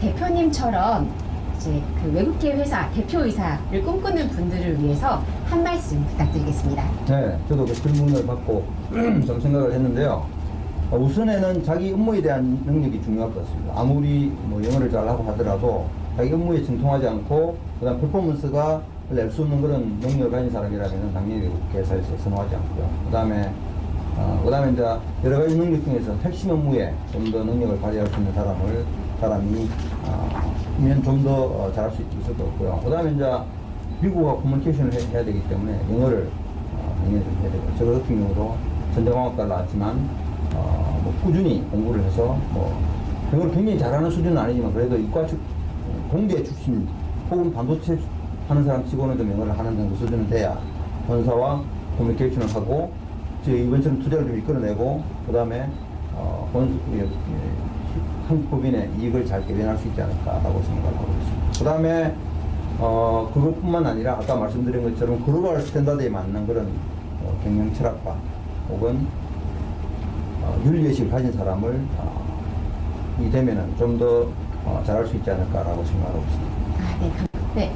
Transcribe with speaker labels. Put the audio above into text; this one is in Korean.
Speaker 1: 대표님처럼 이제 그 외국계 회사 대표이사를 꿈꾸는 분들을 위해서 한 말씀 부탁드리겠습니다.
Speaker 2: 네, 저도 그 질문을 받고 좀 생각을 했는데요. 어, 우선에는 자기 업무에 대한 능력이 중요할 것 같습니다. 아무리 뭐 영어를 잘하고 하더라도 자기 업무에 정통하지 않고 그다음 퍼포먼스가 낼 수 없는 그런 능력을 가진 사람이라면 당연히 회사에서 선호하지 않고요. 그다음에 어, 그다음에 이제 여러 가지 능력 중에서 핵심 업무에 좀 더 능력을 발휘할 수 있는 사람을 사람이 어, 면좀더 어, 잘할 수 있을 것 같고요. 그 다음에 이제 미국과 커뮤니케이션을 해- 해야 되기 때문에 영어를 어, 당연히 좀 해야 되고 저 같은 경우도 전자공학과를 나왔지만 어, 뭐 꾸준히 공부를 해서 뭐 영어를 굉장히 잘하는 수준은 아니지만 그래도 이과 출 공대 출신 혹은 반도체 하는 사람 치고는 좀 영어를 하는 정도 수준은 돼야 본사와 커뮤니케이션을 하고 저 이번처럼 투자를 좀 이끌어내고 그 다음에 어, 본, 예, 예, 한국법인의 이익을 잘 대변할 수 있지 않을까라고 생각을 하고 있습니다. 그 다음에 어, 그것뿐만 아니라 아까 말씀드린 것처럼 global standard에 맞는 그런 어, 경영 철학과 혹은 어, 윤리의식을 가진 사람을 어, 이 되면은 좀더 어, 잘할 수 있지 않을까라고 생각하고 있습니다.
Speaker 1: 아, 네. 감- 네.